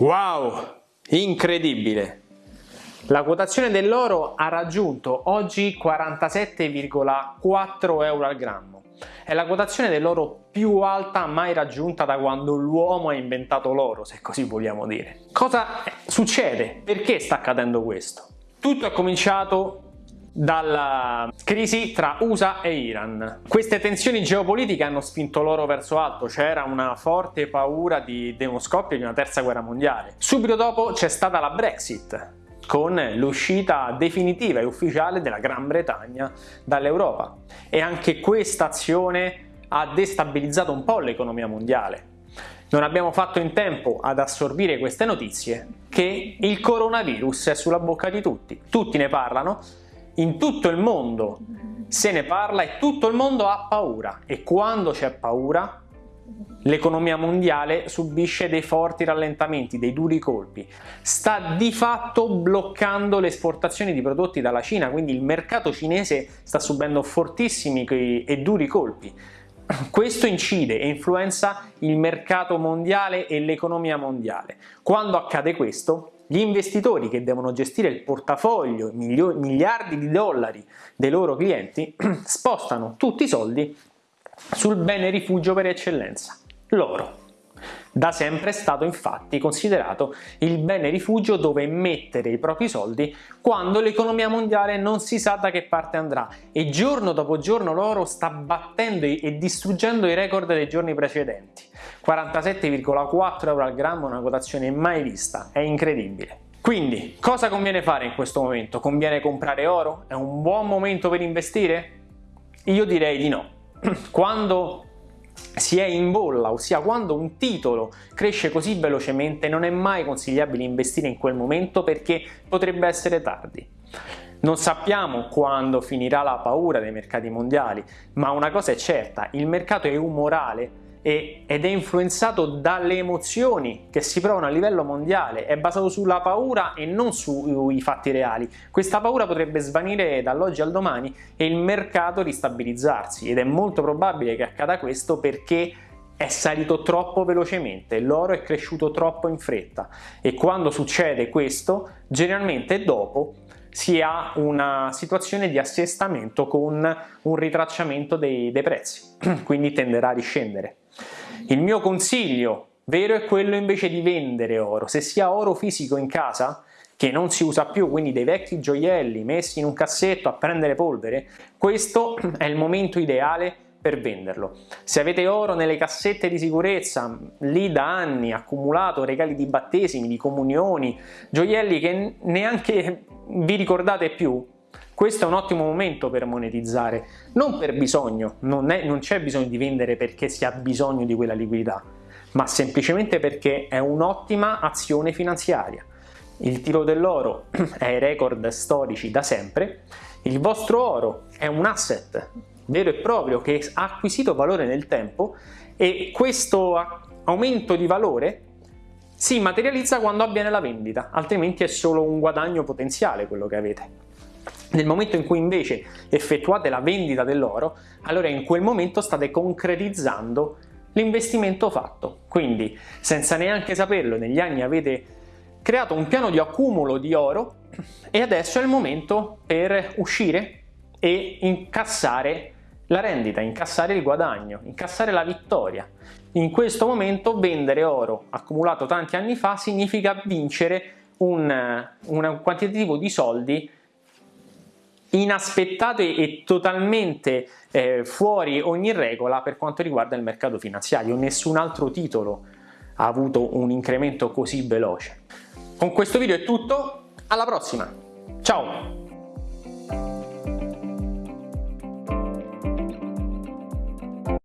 Wow, incredibile! La quotazione dell'oro ha raggiunto oggi 47,4 euro al grammo. È la quotazione dell'oro più alta mai raggiunta da quando l'uomo ha inventato l'oro, se così vogliamo dire. Cosa succede? Perché sta accadendo questo? Tutto è cominciato dalla crisi tra USA e Iran. Queste tensioni geopolitiche hanno spinto l'oro verso alto, c'era una forte paura di uno scoppio di una terza guerra mondiale. Subito dopo c'è stata la Brexit, con l'uscita definitiva e ufficiale della Gran Bretagna dall'Europa e anche questa azione ha destabilizzato un po' l'economia mondiale. Non abbiamo fatto in tempo ad assorbire queste notizie che il coronavirus è sulla bocca di tutti, tutti ne parlano in tutto il mondo se ne parla e tutto il mondo ha paura e quando c'è paura l'economia mondiale subisce dei forti rallentamenti, dei duri colpi. Sta di fatto bloccando le esportazioni di prodotti dalla Cina, quindi il mercato cinese sta subendo fortissimi e duri colpi. Questo incide e influenza il mercato mondiale e l'economia mondiale. Quando accade questo, gli investitori che devono gestire il portafoglio, miliardi di dollari dei loro clienti, spostano tutti i soldi sul bene rifugio per eccellenza, l'oro. Da sempre è stato infatti considerato il bene rifugio dove mettere i propri soldi quando l'economia mondiale non si sa da che parte andrà e giorno dopo giorno l'oro sta battendo e distruggendo i record dei giorni precedenti. 47,4 euro al grammo, una quotazione mai vista, è incredibile. Quindi, cosa conviene fare in questo momento? Conviene comprare oro? È un buon momento per investire? Io direi di no. Quando si è in bolla, ossia quando un titolo cresce così velocemente non è mai consigliabile investire in quel momento perché potrebbe essere tardi. Non sappiamo quando finirà la paura dei mercati mondiali, ma una cosa è certa, il mercato è umorale ed è influenzato dalle emozioni che si provano a livello mondiale, è basato sulla paura e non sui fatti reali. Questa paura potrebbe svanire dall'oggi al domani e il mercato ristabilizzarsi ed è molto probabile che accada questo perché è salito troppo velocemente, l'oro è cresciuto troppo in fretta e quando succede questo, generalmente dopo si ha una situazione di assestamento con un ritracciamento dei, dei prezzi, quindi tenderà a riscendere. Il mio consiglio vero è quello invece di vendere oro. Se si ha oro fisico in casa, che non si usa più, quindi dei vecchi gioielli messi in un cassetto a prendere polvere, questo è il momento ideale per venderlo. Se avete oro nelle cassette di sicurezza, lì da anni, accumulato regali di battesimi, di comunioni, gioielli che neanche vi ricordate più, questo è un ottimo momento per monetizzare, non per bisogno, non, c'è bisogno di vendere perché si ha bisogno di quella liquidità, ma semplicemente perché è un'ottima azione finanziaria. Il tiro dell'oro è ai record storici da sempre, il vostro oro è un asset vero e proprio che ha acquisito valore nel tempo e questo aumento di valore si materializza quando avviene la vendita, altrimenti è solo un guadagno potenziale quello che avete. Nel momento in cui invece effettuate la vendita dell'oro, allora in quel momento state concretizzando l'investimento fatto. Quindi, senza neanche saperlo, negli anni avete creato un piano di accumulo di oro e adesso è il momento per uscire e incassare la rendita, incassare il guadagno, incassare la vittoria. In questo momento vendere oro accumulato tanti anni fa significa vincere un, un quantitativo di soldi inaspettato e totalmente eh, fuori ogni regola per quanto riguarda il mercato finanziario. Nessun altro titolo ha avuto un incremento così veloce. Con questo video è tutto, alla prossima, ciao!